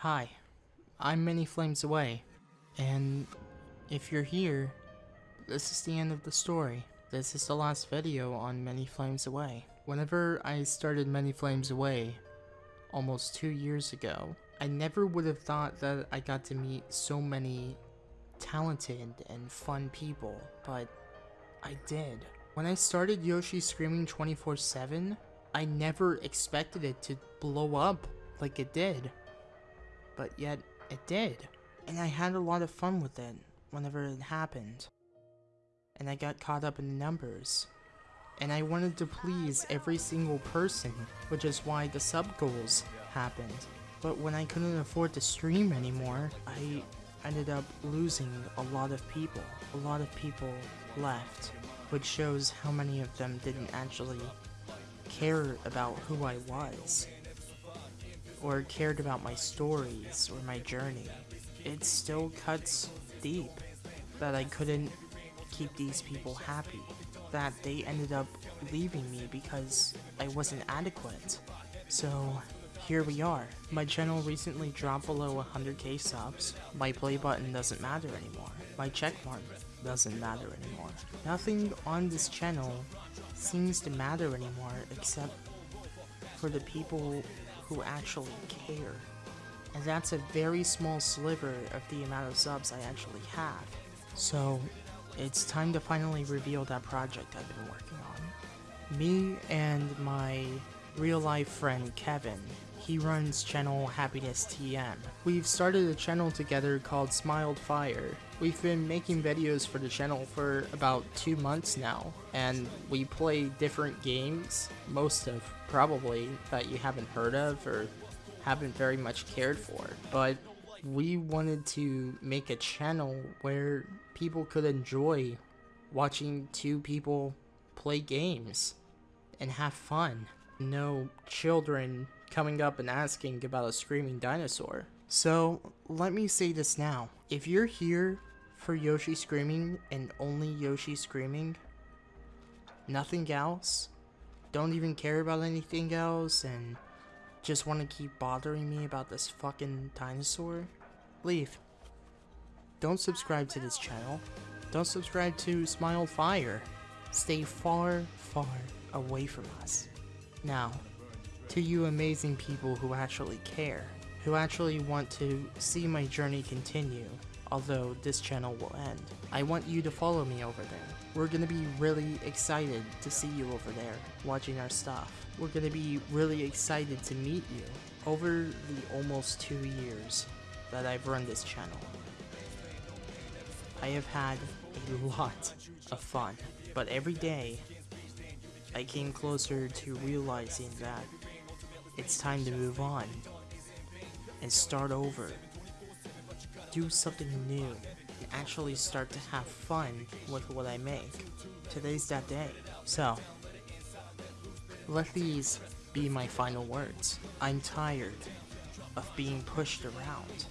Hi, I'm Many Flames Away, and if you're here, this is the end of the story. This is the last video on Many Flames Away. Whenever I started Many Flames Away, almost two years ago, I never would have thought that I got to meet so many talented and fun people, but I did. When I started Yoshi Screaming 24-7, I never expected it to blow up like it did but yet it did. And I had a lot of fun with it whenever it happened. And I got caught up in the numbers. And I wanted to please every single person, which is why the sub goals happened. But when I couldn't afford to stream anymore, I ended up losing a lot of people. A lot of people left, which shows how many of them didn't actually care about who I was or cared about my stories or my journey. It still cuts deep that I couldn't keep these people happy. That they ended up leaving me because I wasn't adequate. So here we are. My channel recently dropped below 100k subs. My play button doesn't matter anymore. My checkmark doesn't matter anymore. Nothing on this channel seems to matter anymore except for the people who actually care. And that's a very small sliver of the amount of subs I actually have. So, it's time to finally reveal that project I've been working on. Me and my real life friend Kevin, he runs channel Happiness TM. We've started a channel together called Smiled Fire. We've been making videos for the channel for about two months now, and we play different games, most of probably that you haven't heard of or haven't very much cared for. But we wanted to make a channel where people could enjoy watching two people play games and have fun. No children coming up and asking about a screaming dinosaur. So, let me say this now. If you're here for Yoshi Screaming and only Yoshi Screaming, nothing else, don't even care about anything else and just want to keep bothering me about this fucking dinosaur, leave. Don't subscribe to this channel. Don't subscribe to Smile Fire. Stay far, far away from us. Now, to you amazing people who actually care, who actually want to see my journey continue, although this channel will end. I want you to follow me over there. We're gonna be really excited to see you over there, watching our stuff. We're gonna be really excited to meet you over the almost two years that I've run this channel. I have had a lot of fun, but every day I came closer to realizing that it's time to move on and start over. Do something new and actually start to have fun with what I make. Today's that day. So, let these be my final words. I'm tired of being pushed around.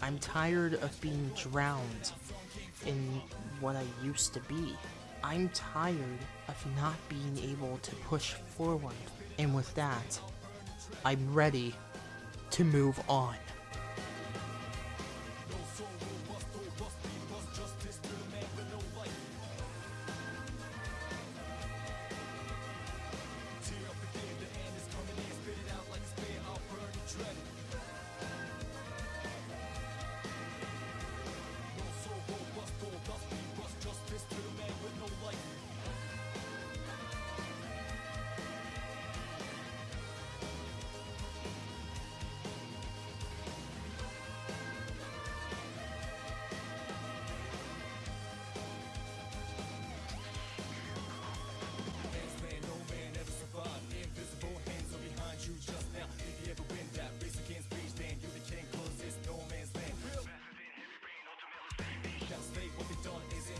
I'm tired of being drowned in what I used to be. I'm tired of not being able to push forward. And with that, I'm ready to move on.